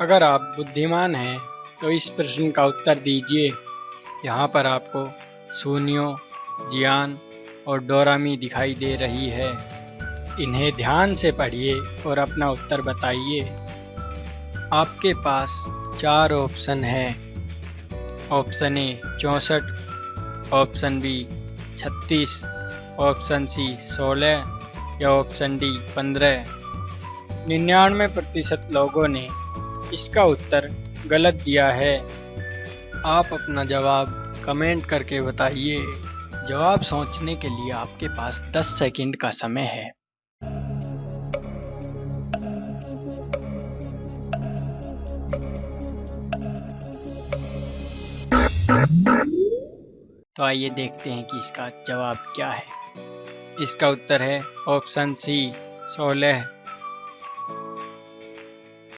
अगर आप बुद्धिमान हैं तो इस प्रश्न का उत्तर दीजिए। यहाँ पर आपको सूनियो जियान और डोरामी दिखाई दे रही है। इन्हें ध्यान से पढ़िए और अपना उत्तर बताइए। आपके पास चार ऑप्शन है। ऑप्शन ए, चौंसठ, ऑप्शन बी, छत्तीस, ऑप्शन सी, सोलह या ऑप्शन डी, पंद्रह। निन्यानवे प्रतिशत लोगों ने इसका उत्तर गलत दिया है। आप अपना जवाब कमेंट करके बताइए। जवाब सोचने के लिए आपके पास 10 सेकंड का समय है। तो आइए देखते हैं कि इसका जवाब क्या है। इसका उत्तर है ऑप्शन सी, सोलह।